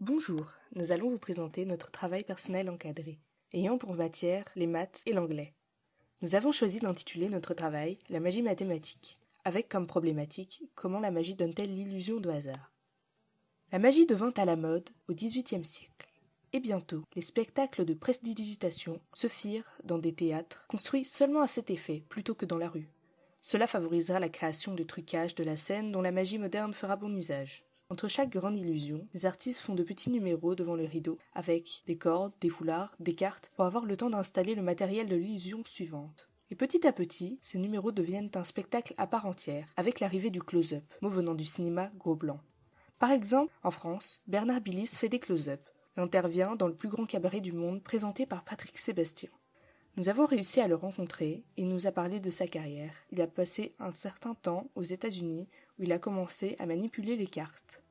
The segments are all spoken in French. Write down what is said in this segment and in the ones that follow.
Bonjour, nous allons vous présenter notre travail personnel encadré, ayant pour matière les maths et l'anglais. Nous avons choisi d'intituler notre travail La magie mathématique, avec comme problématique comment la magie donne-t-elle l'illusion de hasard. La magie devint à la mode au XVIIIe siècle, et bientôt les spectacles de prestidigitation se firent dans des théâtres construits seulement à cet effet plutôt que dans la rue. Cela favorisera la création de trucages de la scène dont la magie moderne fera bon usage. Entre chaque grande illusion, les artistes font de petits numéros devant le rideau, avec des cordes, des foulards, des cartes, pour avoir le temps d'installer le matériel de l'illusion suivante. Et petit à petit, ces numéros deviennent un spectacle à part entière, avec l'arrivée du close-up, mot venant du cinéma gros blanc. Par exemple, en France, Bernard Billis fait des close-up. Il intervient dans le plus grand cabaret du monde présenté par Patrick Sébastien. Nous avons réussi à le rencontrer et il nous a parlé de sa carrière. Il a passé un certain temps aux États-Unis où il a commencé à manipuler les cartes.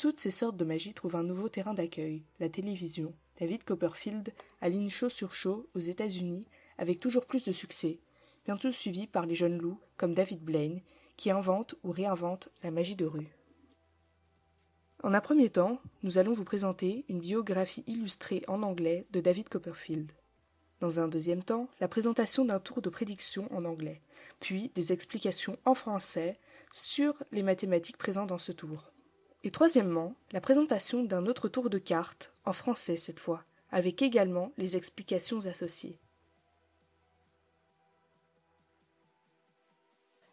Toutes ces sortes de magie trouvent un nouveau terrain d'accueil, la télévision. David Copperfield aligne show sur show aux États-Unis avec toujours plus de succès, bientôt suivi par les jeunes loups comme David Blaine, qui inventent ou réinventent la magie de rue. En un premier temps, nous allons vous présenter une biographie illustrée en anglais de David Copperfield. Dans un deuxième temps, la présentation d'un tour de prédiction en anglais, puis des explications en français sur les mathématiques présentes dans ce tour. Et troisièmement, la présentation d'un autre tour de cartes, en français cette fois, avec également les explications associées.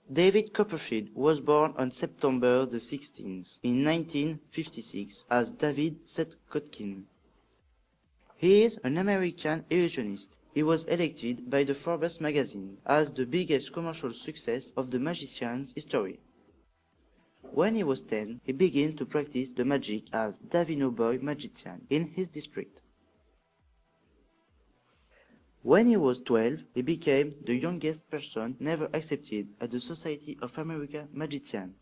David Copperfield was born on September the 16th in 1956 as David Seth Kotkin. He is an American illusionist. He was elected by the Forbes magazine as the biggest commercial success of the magician's history. When he was 10, he began to practice the magic as Davino Boy magician in his district. When he was 12, he became the youngest person never accepted at the Society of America Magicians.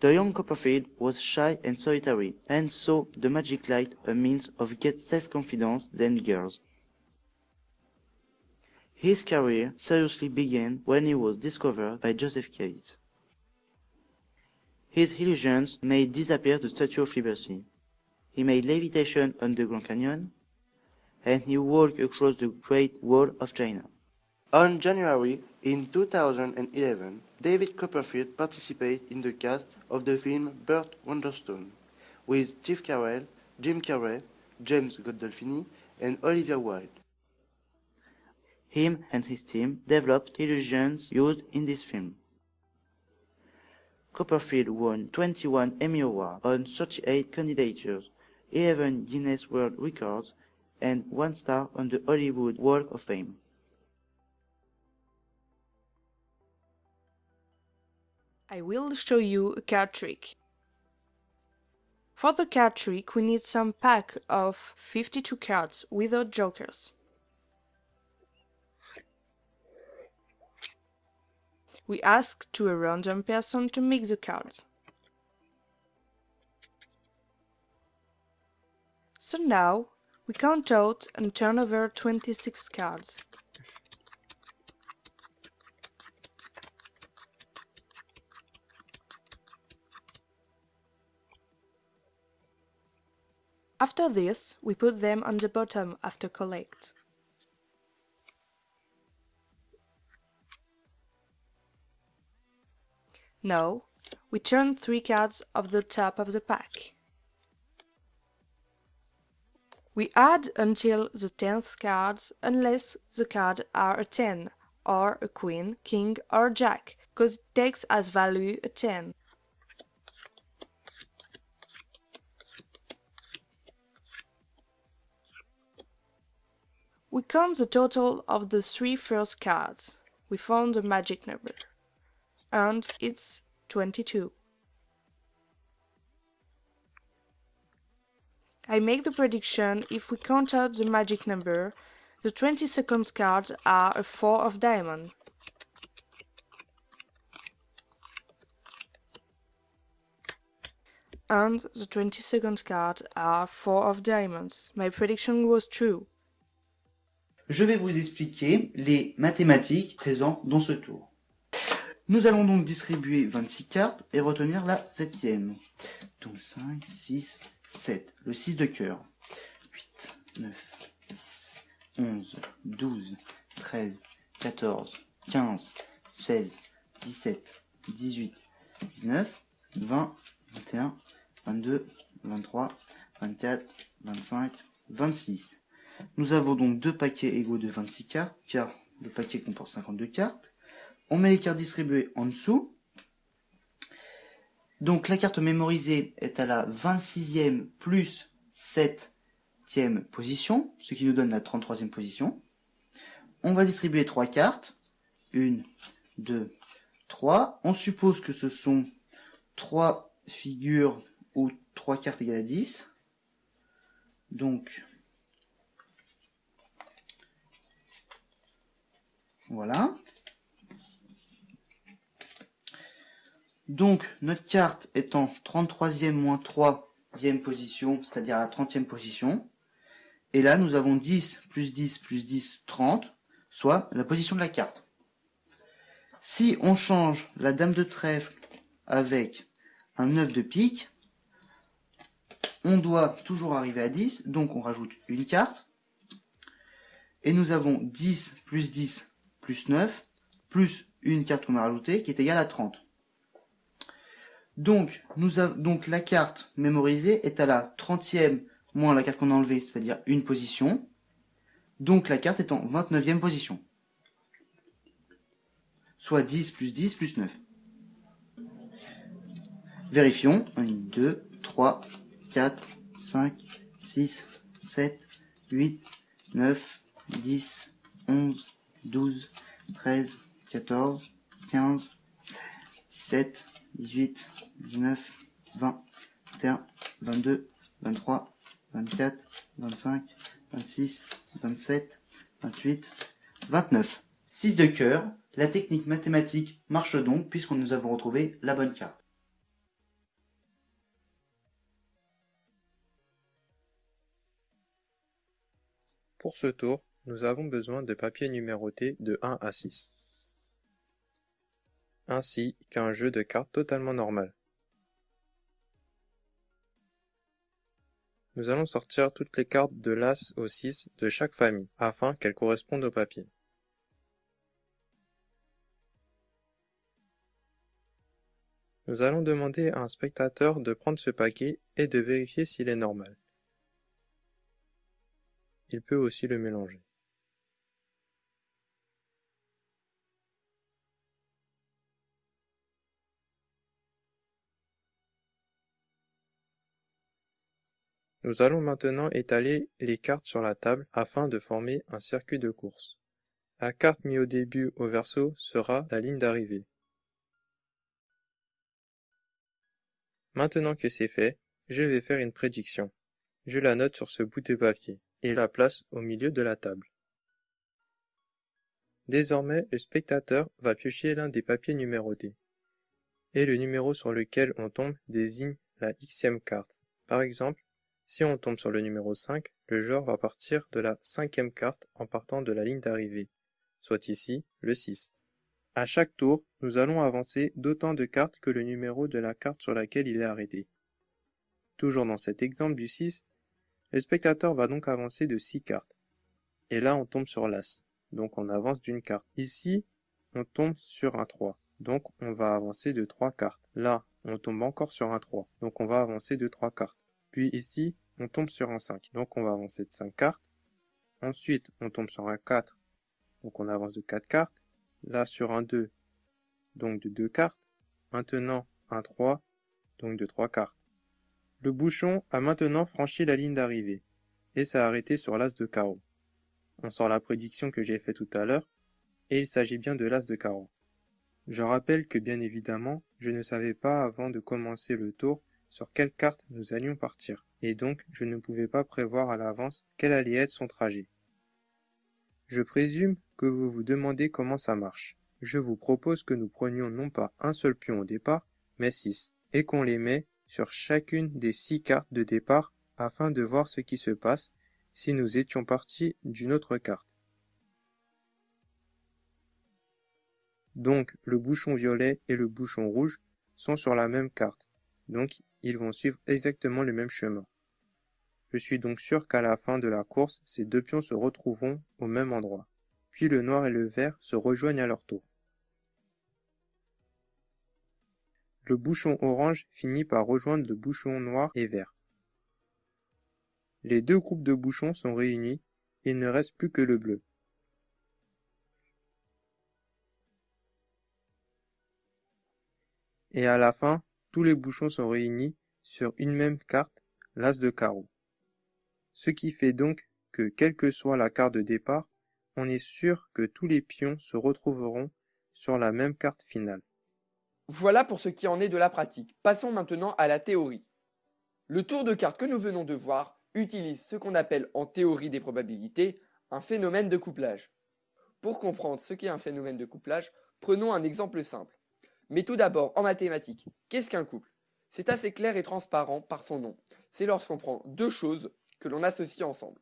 The young Copperfield was shy and solitary, and saw the magic light a means of get self-confidence than girls. His career seriously began when he was discovered by Joseph Cates. His illusions made disappear the Statue of Liberty. He made levitation on the Grand Canyon, and he walked across the Great Wall of China. On January in 2011, David Copperfield participated in the cast of the film Burt Wonderstone with Steve Carell, Jim Carrey, James Gandolfini, and Olivia Wilde. Him and his team developed illusions used in this film. Copperfield won 21 Emmy Awards on 38 candidatures, 11 Guinness World Records, and one star on the Hollywood Walk of Fame. I will show you a card trick. For the card trick we need some pack of 52 cards without jokers. We ask to a random person to mix the cards. So now we count out and turn over 26 cards. After this, we put them on the bottom after collect. Now, we turn three cards off the top of the pack. We add until the tenth cards unless the cards are a 10, or a queen, king, or jack, cause it takes as value a 10. We count the total of the three first cards. We found the magic number. And it's 22. I make the prediction if we count out the magic number, the 22nd cards are a 4 of diamond. And the 22nd cards are 4 of diamonds. My prediction was true. Je vais vous expliquer les mathématiques présentes dans ce tour. Nous allons donc distribuer 26 cartes et retenir la septième. Donc 5, 6, 7. Le 6 de cœur. 8, 9, 10, 11, 12, 13, 14, 15, 16, 17, 18, 19, 20, 21, 22, 23, 24, 25, 26. Nous avons donc deux paquets égaux de 26 cartes, car le paquet comporte 52 cartes. On met les cartes distribuées en dessous. Donc la carte mémorisée est à la 26e plus 7e position, ce qui nous donne la 33e position. On va distribuer trois cartes. Une, deux, trois. On suppose que ce sont trois figures ou trois cartes égales à 10. Donc, voilà. Donc, notre carte est en 33e moins 3e position, c'est-à-dire la 30e position. Et là, nous avons 10 plus 10 plus 10, 30, soit la position de la carte. Si on change la dame de trèfle avec un 9 de pique, on doit toujours arriver à 10, donc on rajoute une carte. Et nous avons 10 plus 10 plus 9, plus une carte qu'on a rajoutée, qui est égale à 30. Donc, la carte mémorisée est à la 30e moins la carte qu'on a enlevée, c'est-à-dire une position. Donc la carte est en 29e position. Soit 10 plus 10 plus 9. Vérifions. 1, 2, 3, 4, 5, 6, 7, 8, 9, 10, 11, 12, 13, 14, 15, 17, 18, 19, 20, 21, 22, 23, 24, 25, 26, 27, 28, 29. 6 de cœur, la technique mathématique marche donc puisqu'on nous avons retrouvé la bonne carte. Pour ce tour, nous avons besoin de papiers numérotés de 1 à 6, ainsi qu'un jeu de cartes totalement normal. Nous allons sortir toutes les cartes de l'As au 6 de chaque famille, afin qu'elles correspondent au papier. Nous allons demander à un spectateur de prendre ce paquet et de vérifier s'il est normal. Il peut aussi le mélanger. Nous allons maintenant étaler les cartes sur la table afin de former un circuit de course. La carte mise au début au verso sera la ligne d'arrivée. Maintenant que c'est fait, je vais faire une prédiction. Je la note sur ce bout de papier et la place au milieu de la table. Désormais, le spectateur va piocher l'un des papiers numérotés. Et le numéro sur lequel on tombe désigne la xème carte. Par exemple, si on tombe sur le numéro 5, le joueur va partir de la cinquième carte en partant de la ligne d'arrivée, soit ici le 6. À chaque tour, nous allons avancer d'autant de cartes que le numéro de la carte sur laquelle il est arrêté. Toujours dans cet exemple du 6, le spectateur va donc avancer de 6 cartes. Et là, on tombe sur l'As, donc on avance d'une carte. Ici, on tombe sur un 3, donc on va avancer de 3 cartes. Là, on tombe encore sur un 3, donc on va avancer de 3 cartes. Puis ici, on tombe sur un 5, donc on va avancer de 5 cartes. Ensuite, on tombe sur un 4, donc on avance de 4 cartes. Là, sur un 2, donc de 2 cartes. Maintenant, un 3, donc de 3 cartes. Le bouchon a maintenant franchi la ligne d'arrivée, et s'est arrêté sur l'as de carreau. On sort la prédiction que j'ai faite tout à l'heure, et il s'agit bien de l'as de carreau. Je rappelle que bien évidemment, je ne savais pas avant de commencer le tour sur quelle carte nous allions partir, et donc je ne pouvais pas prévoir à l'avance quel allait être son trajet. Je présume que vous vous demandez comment ça marche. Je vous propose que nous prenions non pas un seul pion au départ, mais six, et qu'on les met sur chacune des six cartes de départ afin de voir ce qui se passe si nous étions partis d'une autre carte. Donc le bouchon violet et le bouchon rouge sont sur la même carte, donc ils vont suivre exactement le même chemin. Je suis donc sûr qu'à la fin de la course, ces deux pions se retrouveront au même endroit. Puis le noir et le vert se rejoignent à leur tour. Le bouchon orange finit par rejoindre le bouchon noir et vert. Les deux groupes de bouchons sont réunis et il ne reste plus que le bleu. Et à la fin, tous les bouchons sont réunis sur une même carte, l'as de carreau. Ce qui fait donc que quelle que soit la carte de départ, on est sûr que tous les pions se retrouveront sur la même carte finale. Voilà pour ce qui en est de la pratique. Passons maintenant à la théorie. Le tour de carte que nous venons de voir utilise ce qu'on appelle en théorie des probabilités un phénomène de couplage. Pour comprendre ce qu'est un phénomène de couplage, prenons un exemple simple. Mais tout d'abord, en mathématiques, qu'est-ce qu'un couple? C'est assez clair et transparent par son nom. C'est lorsqu'on prend deux choses que l'on associe ensemble.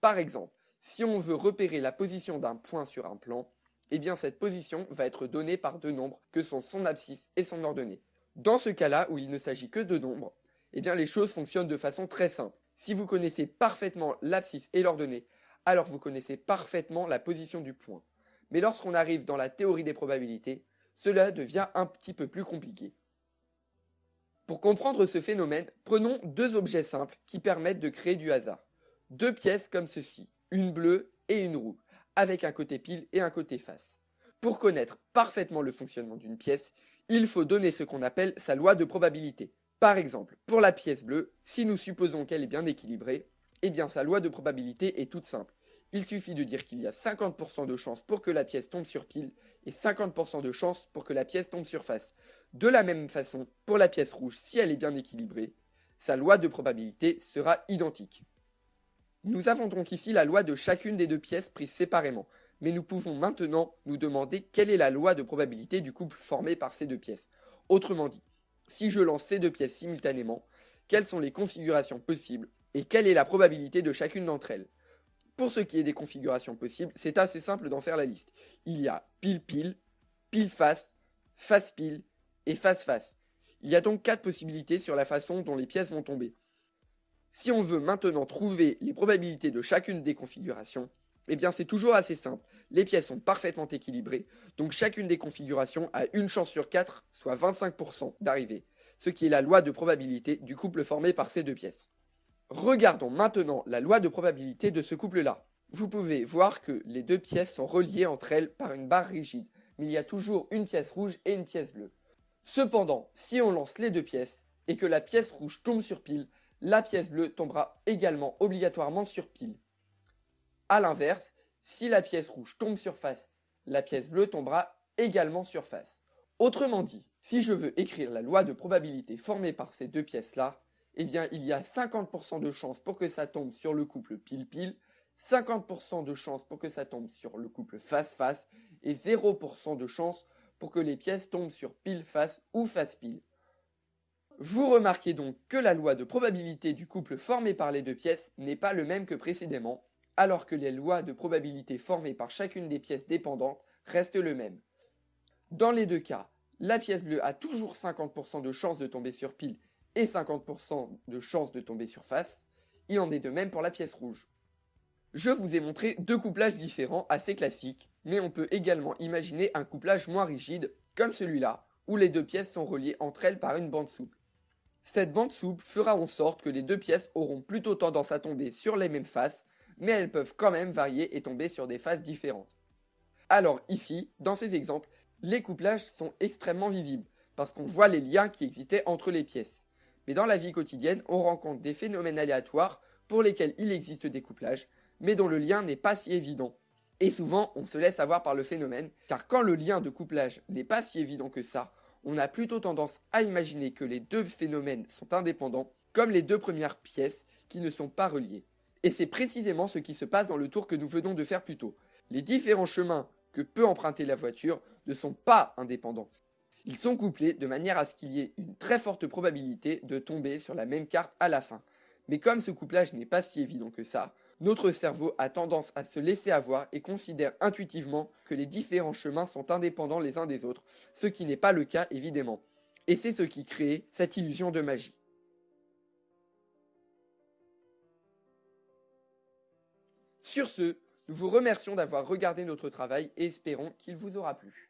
Par exemple, si on veut repérer la position d'un point sur un plan, eh bien cette position va être donnée par deux nombres que sont son abscisse et son ordonnée. Dans ce cas-là où il ne s'agit que de nombres, eh bien les choses fonctionnent de façon très simple. Si vous connaissez parfaitement l'abscisse et l'ordonnée, alors vous connaissez parfaitement la position du point. Mais lorsqu'on arrive dans la théorie des probabilités, cela devient un petit peu plus compliqué. Pour comprendre ce phénomène, prenons deux objets simples qui permettent de créer du hasard. Deux pièces comme ceci, une bleue et une roue avec un côté pile et un côté face. Pour connaître parfaitement le fonctionnement d'une pièce, il faut donner ce qu'on appelle sa loi de probabilité. Par exemple, pour la pièce bleue, si nous supposons qu'elle est bien équilibrée, eh bien sa loi de probabilité est toute simple. Il suffit de dire qu'il y a 50% de chances pour que la pièce tombe sur pile et 50% de chances pour que la pièce tombe sur face. De la même façon, pour la pièce rouge, si elle est bien équilibrée, sa loi de probabilité sera identique. Nous avons donc ici la loi de chacune des deux pièces prises séparément, mais nous pouvons maintenant nous demander quelle est la loi de probabilité du couple formé par ces deux pièces. Autrement dit, si je lance ces deux pièces simultanément, quelles sont les configurations possibles et quelle est la probabilité de chacune d'entre elles? Pour ce qui est des configurations possibles, c'est assez simple d'en faire la liste. Il y a pile-pile, pile-face, face-pile et face-face. Il y a donc quatre possibilités sur la façon dont les pièces vont tomber. Si on veut maintenant trouver les probabilités de chacune des configurations, eh bien c'est toujours assez simple. Les pièces sont parfaitement équilibrées, donc chacune des configurations a une chance sur 4, soit 25% d'arriver, ce qui est la loi de probabilité du couple formé par ces deux pièces. Regardons maintenant la loi de probabilité de ce couple-là. Vous pouvez voir que les deux pièces sont reliées entre elles par une barre rigide, mais il y a toujours une pièce rouge et une pièce bleue. Cependant, si on lance les deux pièces, et que la pièce rouge tombe sur pile, la pièce bleue tombera également obligatoirement sur pile. A l'inverse, si la pièce rouge tombe sur face, la pièce bleue tombera également sur face. Autrement dit, si je veux écrire la loi de probabilité formée par ces deux pièces-là, eh bien il y a 50% de chances pour que ça tombe sur le couple pile-pile, 50% de chances pour que ça tombe sur le couple face-face, et 0% de chances pour que les pièces tombent sur pile-face ou face-pile. Vous remarquez donc que la loi de probabilité du couple formé par les deux pièces n'est pas le même que précédemment, alors que les lois de probabilité formées par chacune des pièces dépendantes restent le même. Dans les deux cas, la pièce bleue a toujours 50% de chance de tomber sur pile et 50% de chance de tomber sur face. Il en est de même pour la pièce rouge. Je vous ai montré deux couplages différents assez classiques, mais on peut également imaginer un couplage moins rigide, comme celui-là, où les deux pièces sont reliées entre elles par une bande souple. Cette bande souple fera en sorte que les deux pièces auront plutôt tendance à tomber sur les mêmes faces, mais elles peuvent quand même varier et tomber sur des faces différentes. Alors ici, dans ces exemples, les couplages sont extrêmement visibles, parce qu'on voit les liens qui existaient entre les pièces. Mais dans la vie quotidienne, on rencontre des phénomènes aléatoires pour lesquels il existe des couplages, mais dont le lien n'est pas si évident. Et souvent, on se laisse avoir par le phénomène, car quand le lien de couplage n'est pas si évident que ça, on a plutôt tendance à imaginer que les deux phénomènes sont indépendants, comme les deux premières pièces qui ne sont pas reliées. Et c'est précisément ce qui se passe dans le tour que nous venons de faire plus tôt. Les différents chemins que peut emprunter la voiture ne sont pas indépendants. Ils sont couplés de manière à ce qu'il y ait une très forte probabilité de tomber sur la même carte à la fin. Mais comme ce couplage n'est pas si évident que ça, Notre cerveau a tendance à se laisser avoir et considère intuitivement que les différents chemins sont indépendants les uns des autres, ce qui n'est pas le cas évidemment. Et c'est ce qui crée cette illusion de magie. Sur ce, nous vous remercions d'avoir regardé notre travail et espérons qu'il vous aura plu.